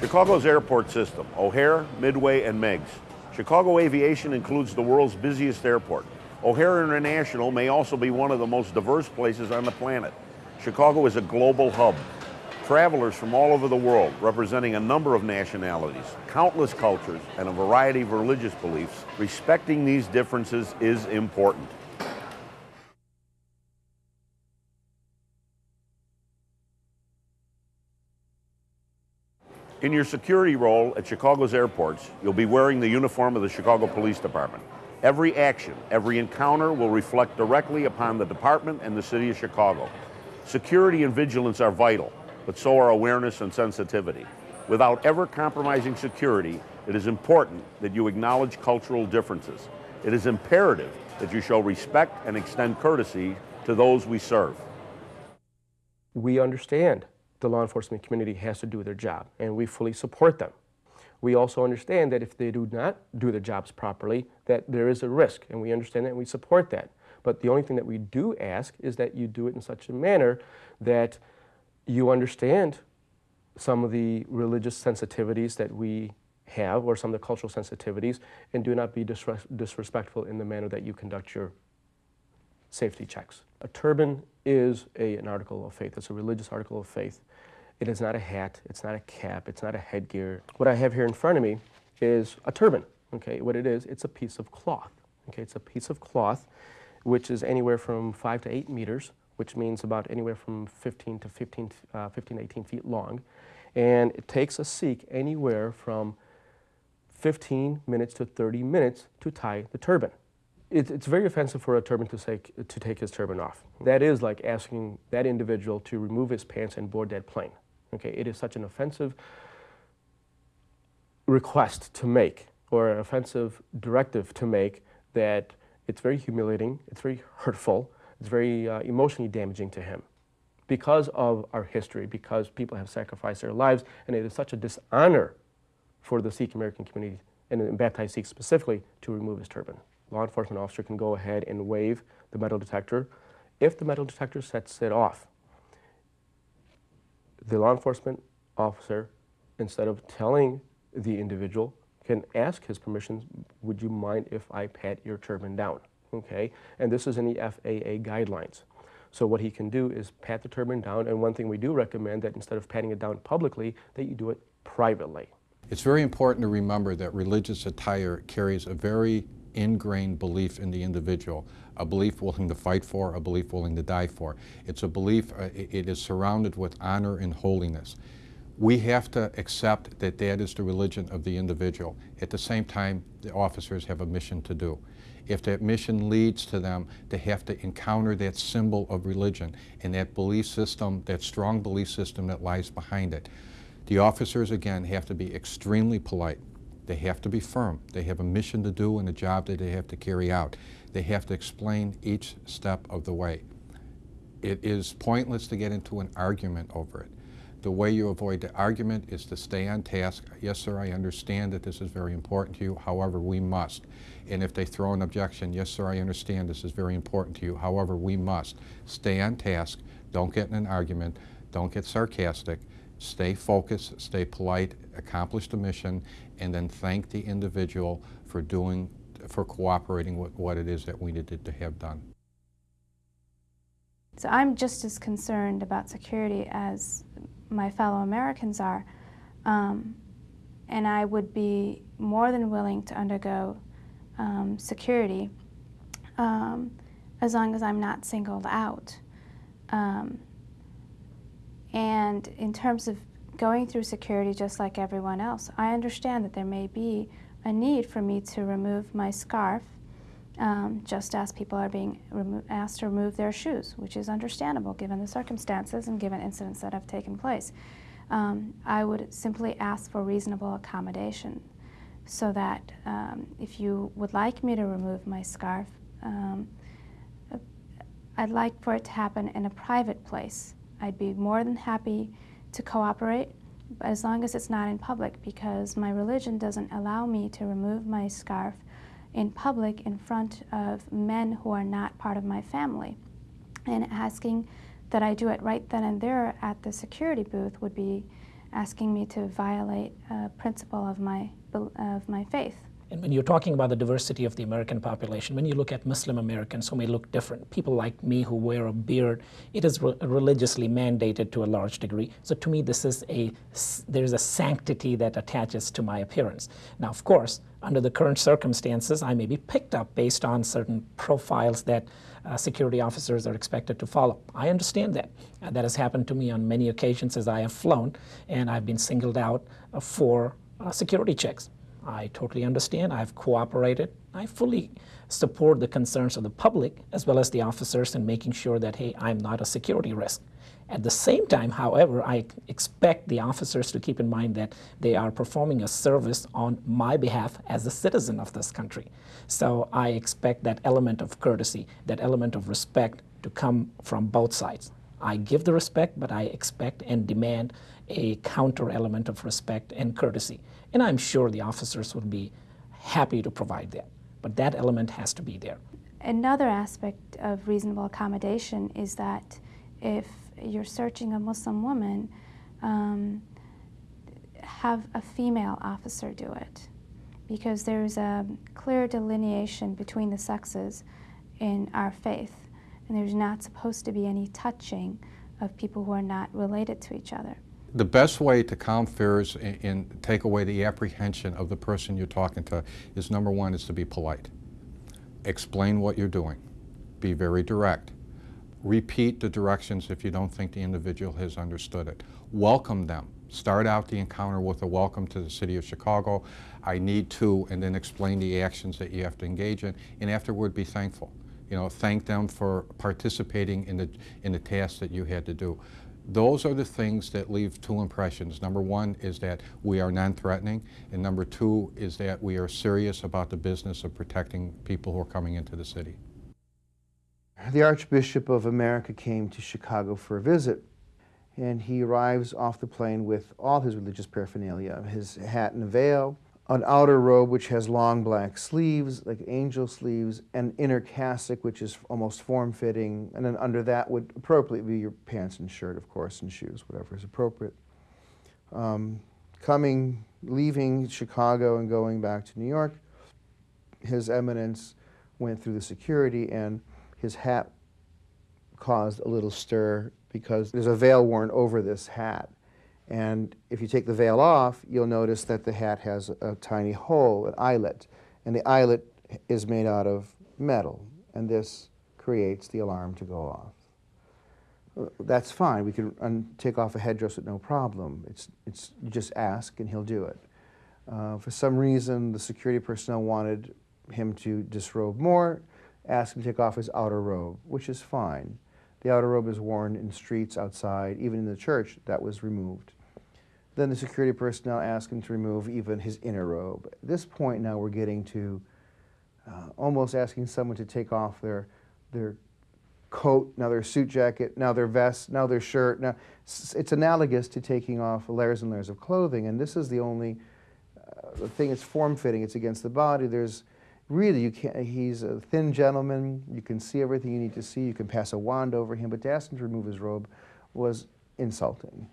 Chicago's airport system, O'Hare, Midway, and Meigs. Chicago aviation includes the world's busiest airport. O'Hare International may also be one of the most diverse places on the planet. Chicago is a global hub. Travelers from all over the world, representing a number of nationalities, countless cultures, and a variety of religious beliefs, respecting these differences is important. In your security role at Chicago's airports, you'll be wearing the uniform of the Chicago Police Department. Every action, every encounter will reflect directly upon the department and the city of Chicago. Security and vigilance are vital, but so are awareness and sensitivity. Without ever compromising security, it is important that you acknowledge cultural differences. It is imperative that you show respect and extend courtesy to those we serve. We understand the law enforcement community has to do their job, and we fully support them. We also understand that if they do not do their jobs properly, that there is a risk, and we understand that and we support that. But the only thing that we do ask is that you do it in such a manner that you understand some of the religious sensitivities that we have or some of the cultural sensitivities and do not be disres disrespectful in the manner that you conduct your safety checks. A turban is a, an article of faith. It's a religious article of faith. It is not a hat. It's not a cap. It's not a headgear. What I have here in front of me is a turban. Okay, what it is, it's a piece of cloth. Okay, it's a piece of cloth which is anywhere from five to eight meters, which means about anywhere from 15 to 15, uh, 15 18 feet long. And it takes a Sikh anywhere from 15 minutes to 30 minutes to tie the turban it, it's very offensive for a turban to, say, to take his turban off. That is like asking that individual to remove his pants and board that plane. Okay, it is such an offensive request to make or an offensive directive to make that it's very humiliating, it's very hurtful, it's very uh, emotionally damaging to him because of our history, because people have sacrificed their lives, and it is such a dishonor for the Sikh American community, and baptized Sikhs specifically, to remove his turban law enforcement officer can go ahead and wave the metal detector. If the metal detector sets it off, the law enforcement officer, instead of telling the individual, can ask his permission, would you mind if I pat your turban down? Okay, and this is in the FAA guidelines. So what he can do is pat the turban down, and one thing we do recommend that instead of patting it down publicly, that you do it privately. It's very important to remember that religious attire carries a very ingrained belief in the individual, a belief willing to fight for, a belief willing to die for. It's a belief, uh, it is surrounded with honor and holiness. We have to accept that that is the religion of the individual. At the same time, the officers have a mission to do. If that mission leads to them to have to encounter that symbol of religion and that belief system, that strong belief system that lies behind it, the officers, again, have to be extremely polite. They have to be firm. They have a mission to do and a job that they have to carry out. They have to explain each step of the way. It is pointless to get into an argument over it. The way you avoid the argument is to stay on task. Yes, sir, I understand that this is very important to you. However, we must. And if they throw an objection, yes, sir, I understand this is very important to you. However, we must. Stay on task. Don't get in an argument. Don't get sarcastic stay focused, stay polite, accomplish the mission, and then thank the individual for doing, for cooperating with what it is that we needed to have done. So I'm just as concerned about security as my fellow Americans are, um, and I would be more than willing to undergo um, security um, as long as I'm not singled out. And in terms of going through security just like everyone else, I understand that there may be a need for me to remove my scarf um, just as people are being asked to remove their shoes, which is understandable given the circumstances and given incidents that have taken place. Um, I would simply ask for reasonable accommodation so that um, if you would like me to remove my scarf, um, I'd like for it to happen in a private place I'd be more than happy to cooperate as long as it's not in public because my religion doesn't allow me to remove my scarf in public in front of men who are not part of my family. And asking that I do it right then and there at the security booth would be asking me to violate a principle of my, of my faith. And when you're talking about the diversity of the American population, when you look at Muslim Americans who may look different, people like me who wear a beard, it is re- religiously mandated to a large degree. So to me, this is a there's a sanctity that attaches to my appearance. Now, of course, under the current circumstances, I may be picked up based on certain profiles that uh, security officers are expected to follow. I understand that. Uh, that has happened to me on many occasions as I have flown, and I've been singled out uh, for uh, security checks. I totally understand. I've cooperated. I fully support the concerns of the public as well as the officers in making sure that, hey, I'm not a security risk. At the same time, however, I expect the officers to keep in mind that they are performing a service on my behalf as a citizen of this country. So I expect that element of courtesy, that element of respect to come from both sides. I give the respect, but I expect and demand a counter element of respect and courtesy. And I'm sure the officers would be happy to provide that. But that element has to be there. Another aspect of reasonable accommodation is that if you're searching a Muslim woman, um, have a female officer do it. Because there's a clear delineation between the sexes in our faith, and there's not supposed to be any touching of people who are not related to each other. The best way to calm fears and, and take away the apprehension of the person you're talking to is number one is to be polite. Explain what you're doing. Be very direct. Repeat the directions if you don't think the individual has understood it. Welcome them. Start out the encounter with a welcome to the city of Chicago. I need to, and then explain the actions that you have to engage in, and afterward be thankful. You know, thank them for participating in the, in the task that you had to do. Those are the things that leave two impressions. Number one is that we are non-threatening, and number two is that we are serious about the business of protecting people who are coming into the city. The Archbishop of America came to Chicago for a visit, and he arrives off the plane with all his religious paraphernalia his hat and veil, an outer robe which has long black sleeves, like angel sleeves, an inner cassock which is almost form fitting, and then under that would appropriately be your pants and shirt, of course, and shoes, whatever is appropriate. Um, coming, leaving Chicago and going back to New York, His Eminence went through the security and his hat caused a little stir because there's a veil worn over this hat. And if you take the veil off, you'll notice that the hat has a, tiny hole, an eyelet. And the eyelet is made out of metal. And this creates the alarm to go off. That's fine. We can take off a headdress with no problem. It's, it's, you just ask and he'll do it. Uh, for some reason, the security personnel wanted him to disrobe more, asked him to take off his outer robe, which is fine. The outer robe is worn in streets outside, even in the church, that was removed. Then the security personnel asked him to remove even his inner robe. At this point now we're getting to uh, almost asking someone to take off their, their coat, now their suit jacket, now their vest, now their shirt. Now it's analogous to taking off layers and layers of clothing, and this is the only uh, thing. It's form fitting. It's against the body. There's really you can't. He's a thin gentleman. You can see everything you need to see. You can pass a wand over him, but to ask him to remove his robe was insulting.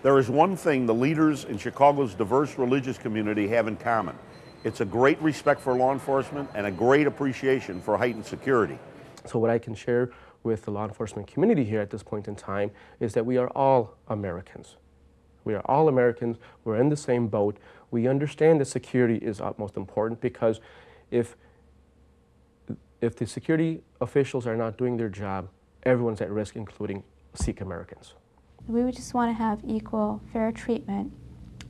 There is one thing the leaders in Chicago's diverse religious community have in common. It's a great respect for law enforcement and a great appreciation for heightened security. So what I can share with the law enforcement community here at this point in time is that we are all Americans. We are all Americans. We're in the same boat. We understand that security is utmost important because if if the security officials are not doing their job, everyone's at risk, including Sikh Americans. We would just want to have equal, fair treatment,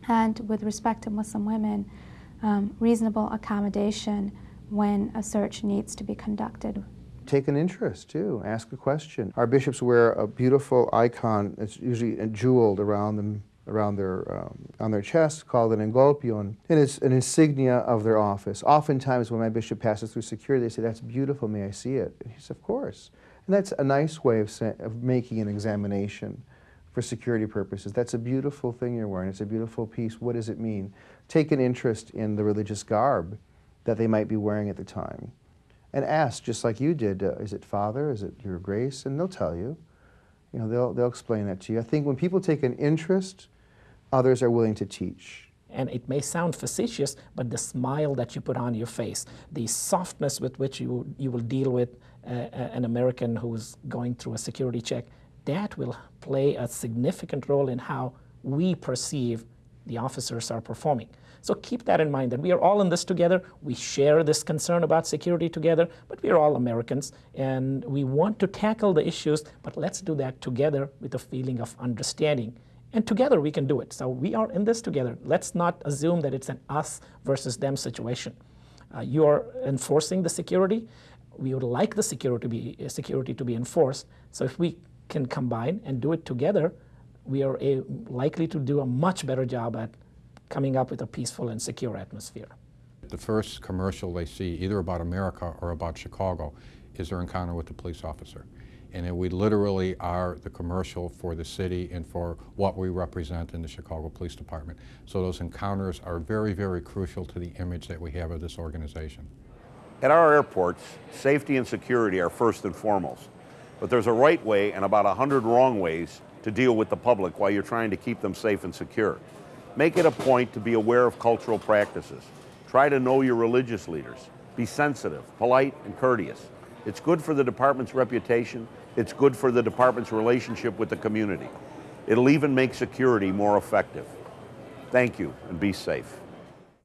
and with respect to Muslim women, um, reasonable accommodation when a search needs to be conducted. Take an interest too. Ask a question. Our bishops wear a beautiful icon. It's usually jeweled around them, around their um, on their chest, called an engolpion, and it's an insignia of their office. Oftentimes, when my bishop passes through security, they say, "That's beautiful. May I see it?" And he says, "Of course." And that's a nice way of, of making an examination for security purposes. That's a beautiful thing you're wearing. It's a beautiful piece. What does it mean? Take an interest in the religious garb that they might be wearing at the time and ask, just like you did, uh, is it Father? Is it Your Grace? And they'll tell you. You know, they'll, they'll explain that to you. I think when people take an interest, others are willing to teach. And it may sound facetious, but the smile that you put on your face, the softness with which you, you will deal with uh, an American who's going through a security check, that will play a significant role in how we perceive the officers are performing. So keep that in mind that we are all in this together. We share this concern about security together, but we are all Americans and we want to tackle the issues, but let's do that together with a feeling of understanding. And together we can do it. So we are in this together. Let's not assume that it's an us versus them situation. Uh, you are enforcing the security. We would like the security to be, security to be enforced. So if we can combine and do it together, we are a, likely to do a much better job at coming up with a peaceful and secure atmosphere. The first commercial they see, either about America or about Chicago, is their encounter with the police officer. And we literally are the commercial for the city and for what we represent in the Chicago Police Department. So those encounters are very, very crucial to the image that we have of this organization. At our airports, safety and security are first and foremost. But there's a right way and about a hundred wrong ways to deal with the public while you're trying to keep them safe and secure. Make it a point to be aware of cultural practices. Try to know your religious leaders. Be sensitive, polite, and courteous. It's good for the department's reputation. It's good for the department's relationship with the community. It'll even make security more effective. Thank you and be safe.